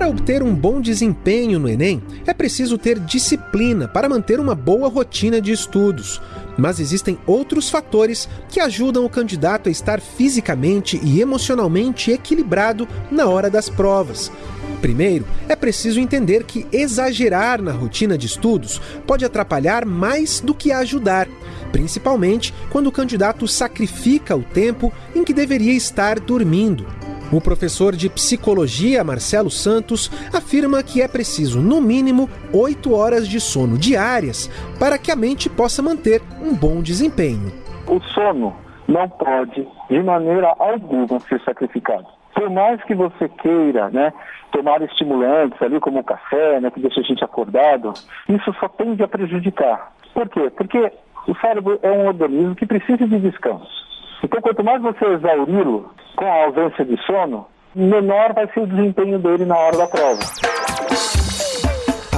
Para obter um bom desempenho no Enem, é preciso ter disciplina para manter uma boa rotina de estudos. Mas existem outros fatores que ajudam o candidato a estar fisicamente e emocionalmente equilibrado na hora das provas. Primeiro, é preciso entender que exagerar na rotina de estudos pode atrapalhar mais do que ajudar, principalmente quando o candidato sacrifica o tempo em que deveria estar dormindo. O professor de psicologia, Marcelo Santos, afirma que é preciso, no mínimo, 8 horas de sono diárias para que a mente possa manter um bom desempenho. O sono não pode, de maneira alguma, ser sacrificado. Por mais que você queira né, tomar estimulantes ali, como o café, né, que deixa a gente acordado, isso só tende a prejudicar. Por quê? Porque o cérebro é um organismo que precisa de descanso. Então, quanto mais você exauri-lo com a ausência de sono, menor vai ser o desempenho dele na hora da prova.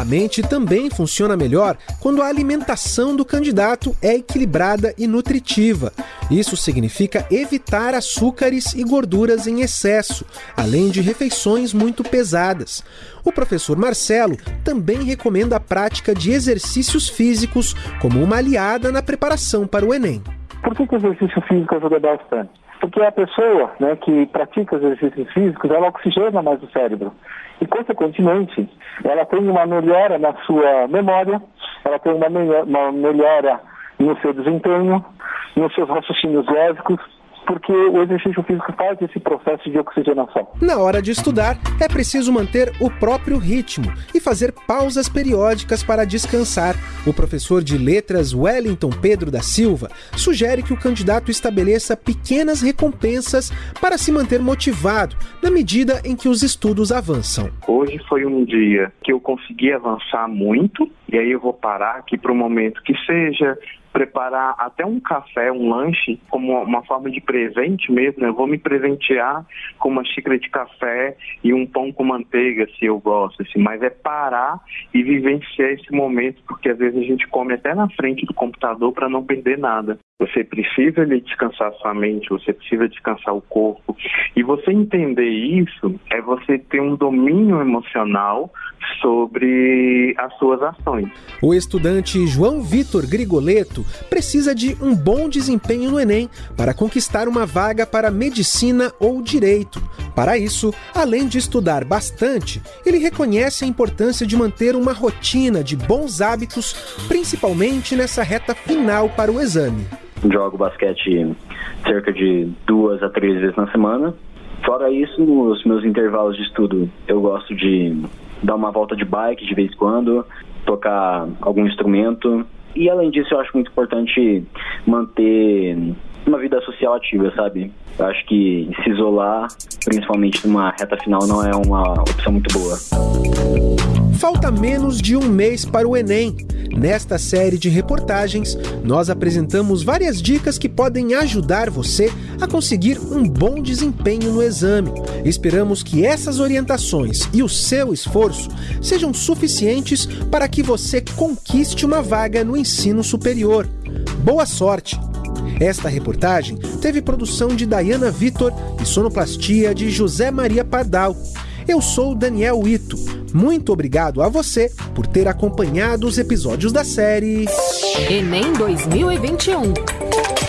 A mente também funciona melhor quando a alimentação do candidato é equilibrada e nutritiva. Isso significa evitar açúcares e gorduras em excesso, além de refeições muito pesadas. O professor Marcelo também recomenda a prática de exercícios físicos como uma aliada na preparação para o Enem. Por que, que o exercício físico ajuda bastante? Porque a pessoa né, que pratica exercícios físicos, ela oxigena mais o cérebro. E, consequentemente, ela tem uma melhora na sua memória, ela tem uma melhora no seu desempenho, nos seus raciocínios lógicos, porque o exercício físico faz esse processo de oxigenação. Na hora de estudar, é preciso manter o próprio ritmo e fazer pausas periódicas para descansar. O professor de letras Wellington Pedro da Silva sugere que o candidato estabeleça pequenas recompensas para se manter motivado na medida em que os estudos avançam. Hoje foi um dia que eu consegui avançar muito, e aí eu vou parar aqui para um momento que seja preparar até um café, um lanche, como uma forma de presente mesmo. Né? Eu vou me presentear com uma xícara de café e um pão com manteiga, se eu gosto, assim. Mas é parar e vivenciar esse momento, porque às vezes a gente come até na frente do computador para não perder nada. Você precisa descansar sua mente, você precisa descansar o corpo. E você entender isso é você ter um domínio emocional sobre as suas ações. O estudante João Vitor Grigoleto precisa de um bom desempenho no Enem para conquistar uma vaga para medicina ou direito. Para isso, além de estudar bastante, ele reconhece a importância de manter uma rotina de bons hábitos, principalmente nessa reta final para o exame jogo basquete cerca de duas a três vezes na semana. Fora isso, nos meus intervalos de estudo, eu gosto de dar uma volta de bike de vez em quando, tocar algum instrumento. E além disso, eu acho muito importante manter uma vida social ativa, sabe? Eu acho que se isolar, principalmente numa reta final, não é uma opção muito boa. Falta menos de um mês para o Enem. Nesta série de reportagens, nós apresentamos várias dicas que podem ajudar você a conseguir um bom desempenho no exame. Esperamos que essas orientações e o seu esforço sejam suficientes para que você conquiste uma vaga no ensino superior. Boa sorte! Esta reportagem teve produção de Dayana Vitor e sonoplastia de José Maria Pardal. Eu sou Daniel Ito. Muito obrigado a você por ter acompanhado os episódios da série Enem 2021.